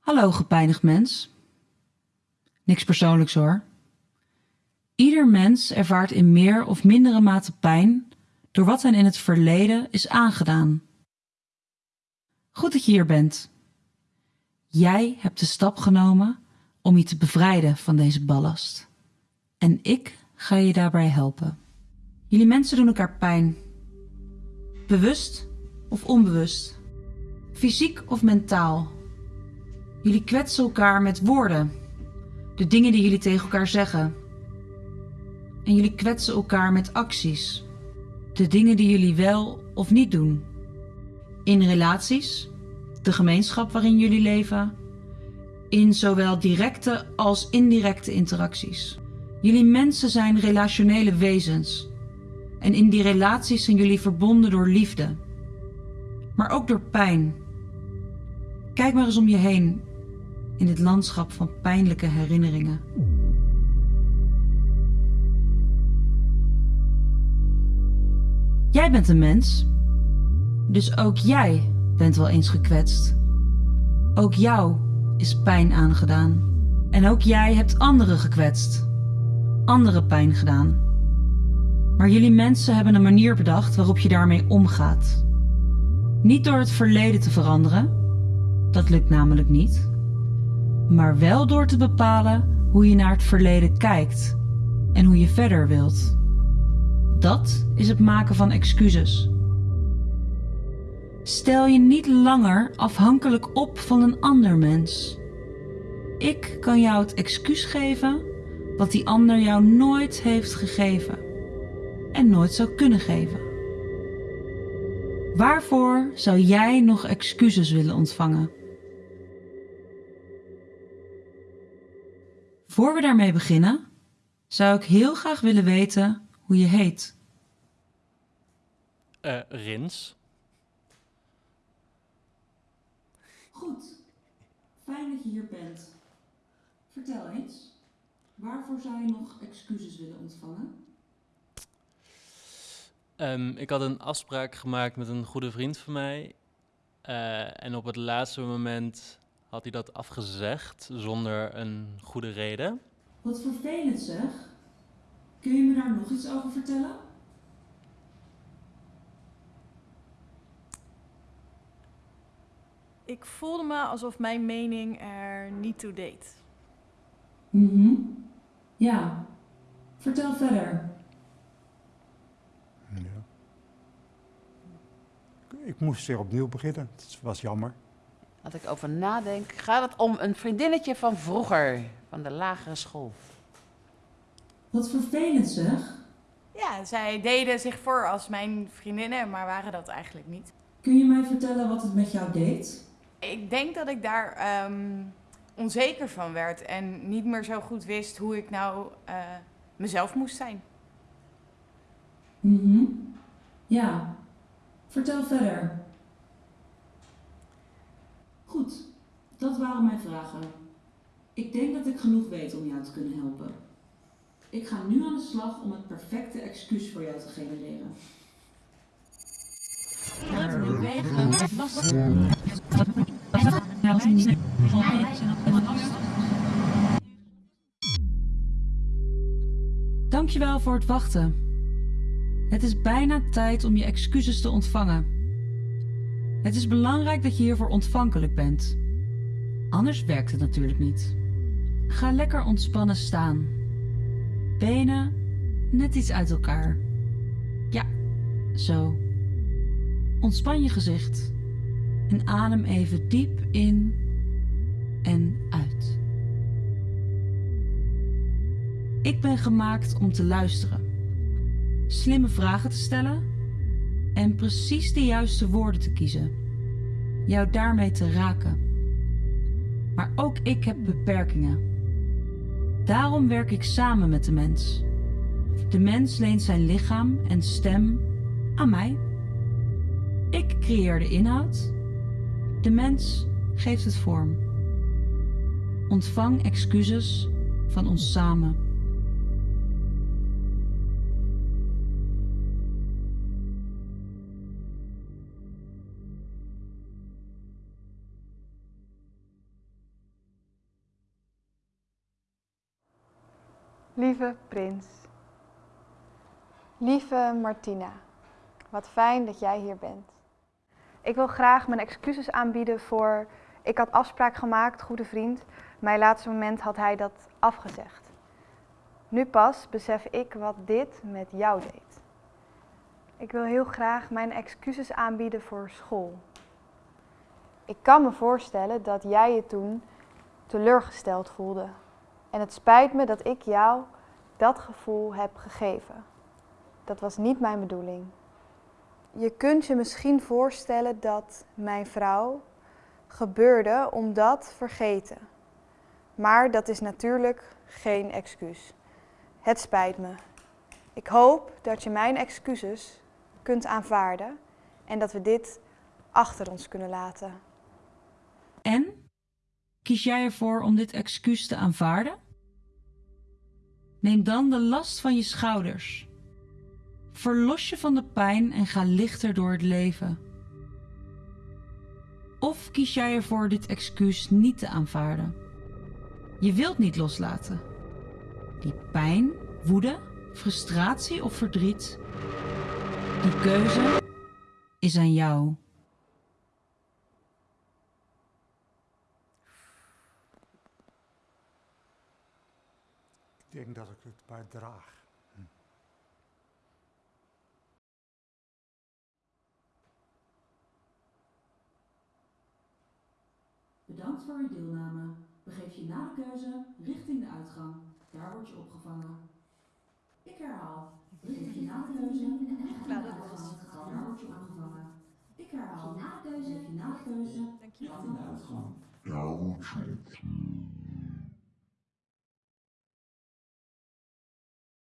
Hallo gepijnigd mens. Niks persoonlijks hoor. Ieder mens ervaart in meer of mindere mate pijn door wat hen in het verleden is aangedaan. Goed dat je hier bent. Jij hebt de stap genomen om je te bevrijden van deze ballast. En ik ga je daarbij helpen. Jullie mensen doen elkaar pijn. Bewust of onbewust. Fysiek of mentaal. Jullie kwetsen elkaar met woorden. De dingen die jullie tegen elkaar zeggen. En jullie kwetsen elkaar met acties. De dingen die jullie wel of niet doen. In relaties, de gemeenschap waarin jullie leven, in zowel directe als indirecte interacties. Jullie mensen zijn relationele wezens. En in die relaties zijn jullie verbonden door liefde. Maar ook door pijn. Kijk maar eens om je heen in dit landschap van pijnlijke herinneringen. Jij bent een mens, dus ook jij bent wel eens gekwetst. Ook jou is pijn aangedaan. En ook jij hebt anderen gekwetst, andere pijn gedaan. Maar jullie mensen hebben een manier bedacht waarop je daarmee omgaat. Niet door het verleden te veranderen, dat lukt namelijk niet, maar wel door te bepalen hoe je naar het verleden kijkt en hoe je verder wilt. Dat is het maken van excuses. Stel je niet langer afhankelijk op van een ander mens. Ik kan jou het excuus geven wat die ander jou nooit heeft gegeven en nooit zou kunnen geven. Waarvoor zou jij nog excuses willen ontvangen? Voor we daarmee beginnen, zou ik heel graag willen weten hoe je heet. Eh, Rins. Goed, fijn dat je hier bent. Vertel eens, waarvoor zou je nog excuses willen ontvangen? Ehm, ik had een afspraak gemaakt met een goede vriend van mij. Eh, en op het laatste moment had hij dat afgezegd zonder een goede reden. Wat vervelend zeg. Kun je me daar nog iets over vertellen? Ik voelde me alsof mijn mening er niet toe deed. Mhm. Ja. Vertel verder. Ja. Ik moest weer opnieuw beginnen. Het was jammer. Als ik over nadenk, gaat het om een vriendinnetje van vroeger, van de lagere school. Wat vervelend zeg. Ja, zij deden zich voor als mijn vriendinnen, maar waren dat eigenlijk niet. Kun je mij vertellen wat het met jou deed? Ik denk dat ik daar ehm, onzeker van werd en niet meer zo goed wist hoe ik nou eh, mezelf moest zijn. Mhm. Ja. Vertel verder. Goed, dat waren mijn vragen. Ik denk dat ik genoeg weet om jou te kunnen helpen. Ik ga nu aan de slag om het perfecte excuus voor jou te genereren. Dankjewel voor het wachten. Het is bijna tijd om je excuses te ontvangen. Het is belangrijk dat je hiervoor ontvankelijk bent. Anders werkt het natuurlijk niet. Ga lekker ontspannen staan. Benen net iets uit elkaar. Ja, zo. Ontspan je gezicht en adem even diep in en uit. Ik ben gemaakt om te luisteren, slimme vragen te stellen en precies de juiste woorden te kiezen. Jou daarmee te raken. Maar ook ik heb beperkingen. Daarom werk ik samen met de mens. De mens leent zijn lichaam en stem aan mij. Ik creëer de inhoud. De mens geeft het vorm. Ontvang excuses van ons samen. Lieve prins, lieve Martina, wat fijn dat jij hier bent. Ik wil graag mijn excuses aanbieden voor. Ik had afspraak gemaakt, goede vriend. Mijn laatste moment had hij dat afgezegd. Nu pas besef ik wat dit met jou deed. Ik wil heel graag mijn excuses aanbieden voor school. Ik kan me voorstellen dat jij je toen teleurgesteld voelde. En het spijt me dat ik jou dat gevoel heb gegeven. Dat was niet mijn bedoeling. Je kunt je misschien voorstellen dat mijn vrouw gebeurde om dat vergeten. Maar dat is natuurlijk geen excuus. Het spijt me. Ik hoop dat je mijn excuses kunt aanvaarden en dat we dit achter ons kunnen laten. En? Kies jij ervoor om dit excuus te aanvaarden? Neem dan de last van je schouders. Verlos je van de pijn en ga lichter door het leven. Of kies jij ervoor dit excuus niet te aanvaarden? Je wilt niet loslaten. Die pijn, woede, frustratie of verdriet, die keuze is aan jou. Ik denk dat ik het maar draag. Bedankt voor uw deelname. Begeef je na de keuze richting de uitgang. Daar word je opgevangen. Ik herhaal. Begeef je na de keuze richting de uitgang. Daar word je opgevangen. Ik herhaal. Na de keuze. Begeef je na de keuze richting de uitgang. Daar word je opgevangen.